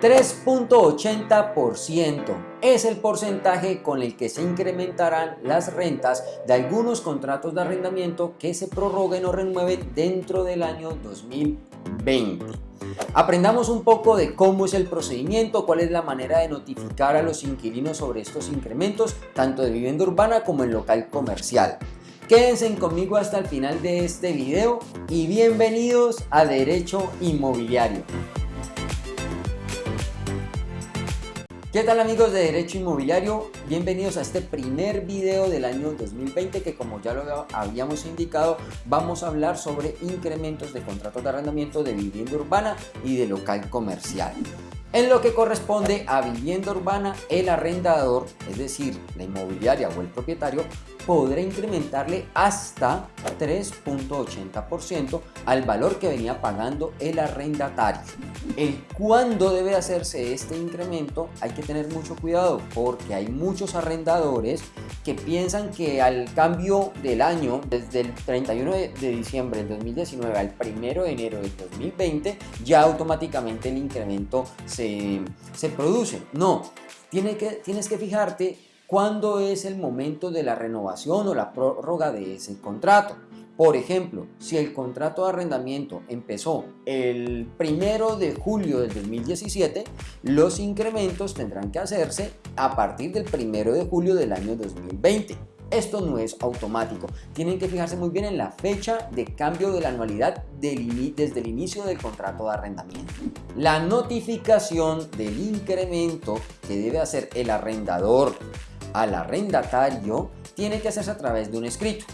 3.80% es el porcentaje con el que se incrementarán las rentas de algunos contratos de arrendamiento que se prorroguen o renueven dentro del año 2020. Aprendamos un poco de cómo es el procedimiento, cuál es la manera de notificar a los inquilinos sobre estos incrementos, tanto de vivienda urbana como en local comercial. Quédense conmigo hasta el final de este video y bienvenidos a Derecho Inmobiliario. ¿Qué tal amigos de Derecho Inmobiliario? Bienvenidos a este primer video del año 2020 que como ya lo habíamos indicado vamos a hablar sobre incrementos de contratos de arrendamiento de vivienda urbana y de local comercial. En lo que corresponde a vivienda urbana, el arrendador, es decir, la inmobiliaria o el propietario, podrá incrementarle hasta 3.80% al valor que venía pagando el arrendatario. El cuándo debe hacerse este incremento hay que tener mucho cuidado porque hay muchos arrendadores que piensan que al cambio del año, desde el 31 de diciembre del 2019 al 1 de enero del 2020, ya automáticamente el incremento se, se produce. No, tienes que, tienes que fijarte cuándo es el momento de la renovación o la prórroga de ese contrato. Por ejemplo, si el contrato de arrendamiento empezó el primero de julio del 2017, los incrementos tendrán que hacerse a partir del primero de julio del año 2020. Esto no es automático, tienen que fijarse muy bien en la fecha de cambio de la anualidad desde el inicio del contrato de arrendamiento. La notificación del incremento que debe hacer el arrendador al arrendatario tiene que hacerse a través de un escrito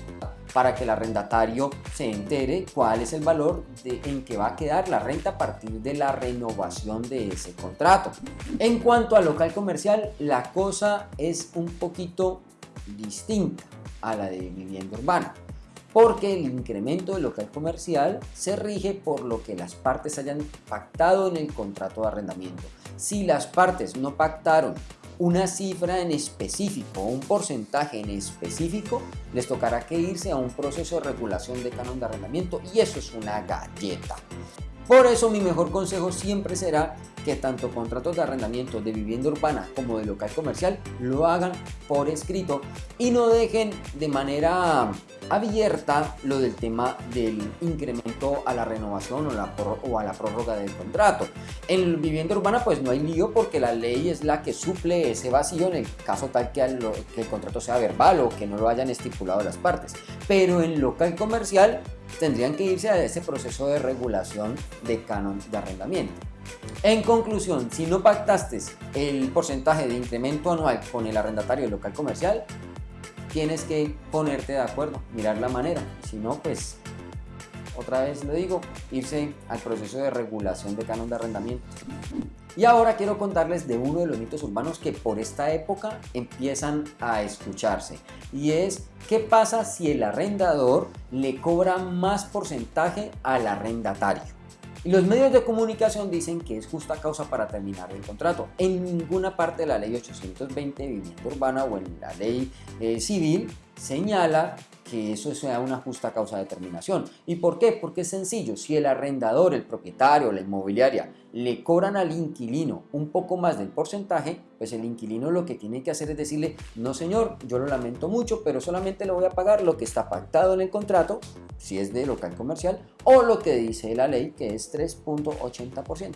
para que el arrendatario se entere cuál es el valor en que va a quedar la renta a partir de la renovación de ese contrato. En cuanto al local comercial, la cosa es un poquito distinta a la de vivienda urbana porque el incremento del local comercial se rige por lo que las partes hayan pactado en el contrato de arrendamiento. Si las partes no pactaron una cifra en específico un porcentaje en específico, les tocará que irse a un proceso de regulación de canon de arrendamiento y eso es una galleta. Por eso mi mejor consejo siempre será que tanto contratos de arrendamiento de vivienda urbana como de local comercial lo hagan por escrito y no dejen de manera abierta lo del tema del incremento a la renovación o, a la prórroga del contrato. En vivienda urbana pues no hay lío porque la ley es la que suple ese vacío en el caso tal que, que el contrato sea verbal o que no lo hayan estipulado las partes. Pero en local comercial tendrían que irse a ese proceso de regulación de canon de arrendamiento. En conclusión, si no pactaste el porcentaje de incremento anual con el arrendatario local comercial, tienes que ponerte de acuerdo, mirar la manera. Si no, pues, otra vez lo digo, irse al proceso de regulación de canon de arrendamiento. Y ahora quiero contarles de uno de los mitos urbanos que por esta época empiezan a escucharse. Y es, ¿qué pasa si el arrendador le cobra más porcentaje al arrendatario? Y los medios de comunicación dicen que es justa causa para terminar el contrato. En ninguna parte de la ley 820 de vivienda urbana o en la ley eh, civil señala que eso sea una justa causa de terminación. ¿Y por qué? Porque es sencillo, si el arrendador, el propietario, la inmobiliaria le cobran al inquilino un poco más del porcentaje, pues el inquilino lo que tiene que hacer es decirle, no señor, yo lo lamento mucho, pero solamente le voy a pagar lo que está pactado en el contrato, si es de local comercial, o lo que dice la ley, que es 3.80%.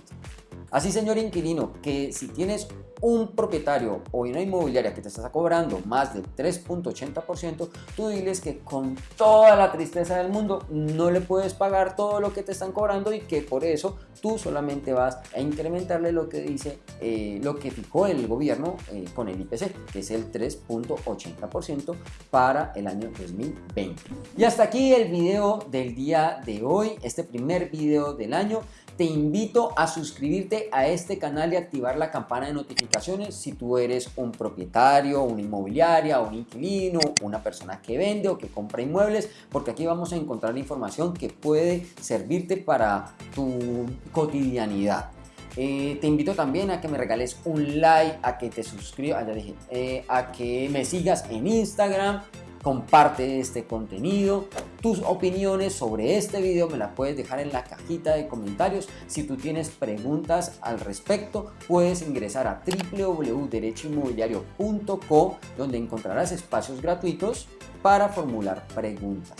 Así, señor inquilino, que si tienes un propietario o una inmobiliaria que te está cobrando más del 3.80%, tú diles que con toda la tristeza del mundo no le puedes pagar todo lo que te están cobrando y que por eso tú solamente vas a incrementarle lo que dice, eh, lo que fijó el gobierno eh, con el IPC, que es el 3.80% para el año 2020. Y hasta aquí el video del día de hoy, este primer video del año te invito a suscribirte a este canal y activar la campana de notificaciones si tú eres un propietario, una inmobiliaria, un inquilino, una persona que vende o que compra inmuebles, porque aquí vamos a encontrar información que puede servirte para tu cotidianidad. Eh, te invito también a que me regales un like, a que te suscribas, eh, a que me sigas en Instagram, comparte este contenido. Tus opiniones sobre este video me las puedes dejar en la cajita de comentarios. Si tú tienes preguntas al respecto, puedes ingresar a www.derechoinmobiliario.co donde encontrarás espacios gratuitos para formular preguntas.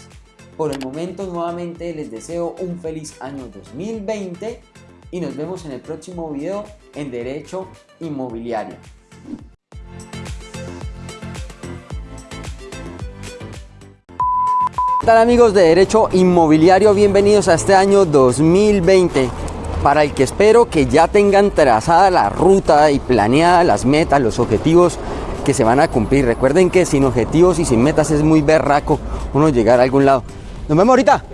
Por el momento nuevamente les deseo un feliz año 2020 y nos vemos en el próximo video en Derecho Inmobiliario. Tal amigos de Derecho Inmobiliario? Bienvenidos a este año 2020 para el que espero que ya tengan trazada la ruta y planeada las metas, los objetivos que se van a cumplir. Recuerden que sin objetivos y sin metas es muy berraco uno llegar a algún lado. Nos vemos ahorita.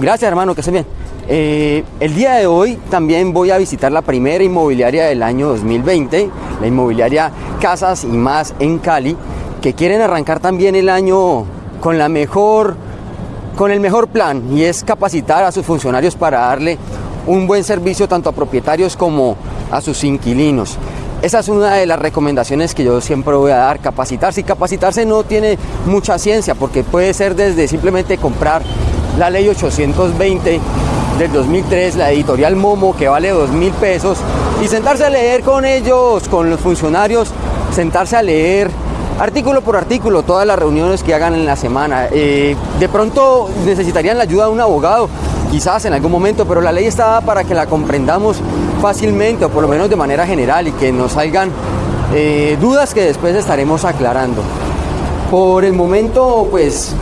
Gracias hermano, que estén bien. Eh, el día de hoy también voy a visitar la primera inmobiliaria del año 2020, la inmobiliaria Casas y Más en Cali, que quieren arrancar también el año con la mejor con el mejor plan y es capacitar a sus funcionarios para darle un buen servicio tanto a propietarios como a sus inquilinos. Esa es una de las recomendaciones que yo siempre voy a dar, capacitarse. Y capacitarse no tiene mucha ciencia porque puede ser desde simplemente comprar la ley 820 del 2003, la editorial Momo que vale dos mil pesos y sentarse a leer con ellos, con los funcionarios, sentarse a leer artículo por artículo, todas las reuniones que hagan en la semana. Eh, de pronto necesitarían la ayuda de un abogado, quizás en algún momento, pero la ley está para que la comprendamos fácilmente o por lo menos de manera general y que nos salgan eh, dudas que después estaremos aclarando. Por el momento, pues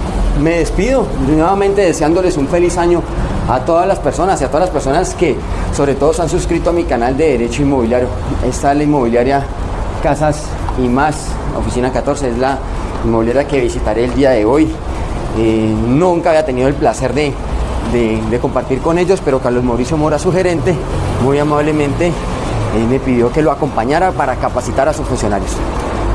me despido, nuevamente deseándoles un feliz año a todas las personas y a todas las personas que sobre todo se han suscrito a mi canal de Derecho Inmobiliario. Esta es la inmobiliaria Casas y Más Oficina 14 es la inmobiliaria que visitaré el día de hoy. Eh, nunca había tenido el placer de, compartir con ellos, pero Carlos Mauricio Mora, su gerente, muy amablemente eh, me pidió que lo acompañara para capacitar a sus funcionarios.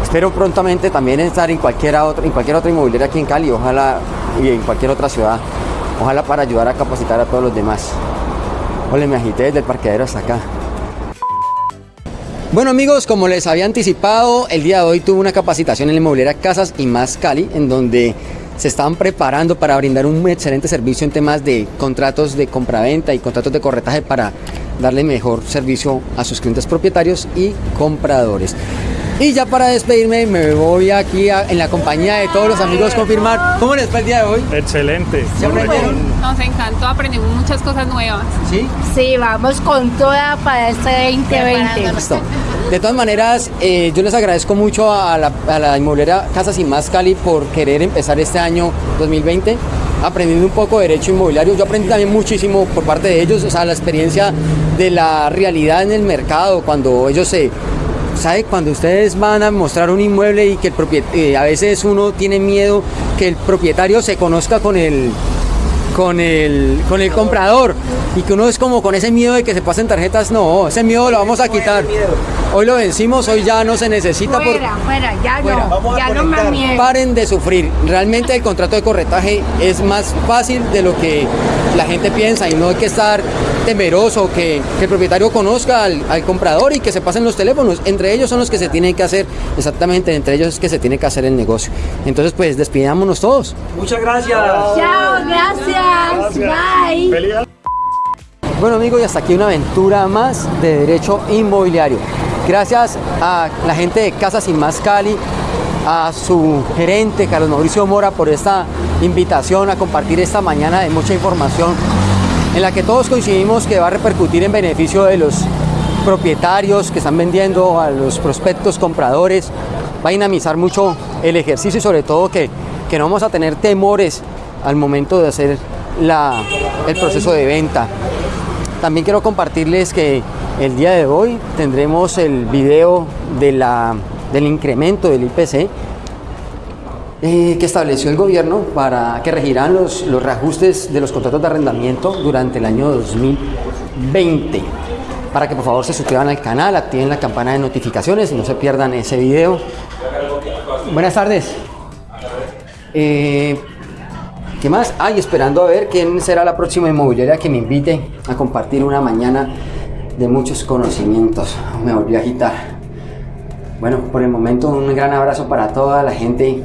Espero prontamente también estar en, cualquiera otra, en cualquier otra inmobiliaria aquí en Cali, ojalá y en cualquier otra ciudad, ojalá para ayudar a capacitar a todos los demás. Hola, me agité desde el parqueadero hasta acá. Bueno amigos, como les había anticipado, el día de hoy tuve una capacitación en la inmobiliaria Casas y Más Cali, en donde se estaban preparando para brindar un excelente servicio en temas de contratos de compraventa y contratos de corretaje para darle mejor servicio a sus clientes propietarios y compradores. Y ya para despedirme me voy aquí en la compañía de todos los amigos confirmar. ¿Cómo les fue el día de hoy? Excelente. Nos encantó, aprendimos muchas cosas nuevas. ¿Sí? Sí, vamos con toda para este 2020. De todas maneras, eh, yo les agradezco mucho a la, a la inmobiliaria Casas y Más Cali por querer empezar este año 2020 aprendiendo un poco de derecho inmobiliario. Yo aprendí también muchísimo por parte de ellos, o sea, la experiencia de la realidad en el mercado, cuando ellos se ¿sabe? Cuando ustedes van a mostrar un inmueble y que el eh, a veces uno tiene miedo que el propietario se conozca con el, con el, con el comprador y que uno es como con ese miedo de que se pasen tarjetas, no, ese miedo lo vamos a quitar. Hoy lo vencimos, hoy ya no se necesita. Fuera, fuera, ya no, ya no más miedo. Paren de sufrir. Realmente el contrato de corretaje es más fácil de lo que la gente piensa y no hay que estar temeroso, que, que el propietario conozca al, al, comprador y que se pasen los teléfonos. Entre ellos son los que se tienen que hacer, exactamente, entre ellos es que se tiene que hacer el negocio. Entonces, pues despidámonos todos. Muchas gracias. Chao, gracias. Bye. Bueno amigos, y hasta aquí una aventura más de Derecho Inmobiliario. Gracias a la gente de Casas y Más Cali, a su gerente Carlos Mauricio Mora por esta invitación a compartir esta mañana de mucha información en la que todos coincidimos que va a repercutir en beneficio de los propietarios que están vendiendo, a los prospectos compradores, va a dinamizar mucho el ejercicio y sobre todo que, que no vamos a tener temores al momento de hacer la, el proceso de venta. También quiero compartirles que el día de hoy tendremos el video de la, del incremento del IPC eh, que estableció el gobierno para que regirán los, los reajustes de los contratos de arrendamiento durante el año 2020 para que por favor se suscriban al canal, activen la campana de notificaciones y no se pierdan ese video. Buenas tardes. Eh, ¿Qué más? Ay, esperando a ver quién será la próxima inmobiliaria que me invite a compartir una mañana de muchos conocimientos. Me volví a agitar. Bueno, por el momento un gran abrazo para toda la gente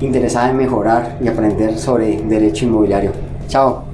interesada en mejorar y aprender sobre derecho inmobiliario. Chao.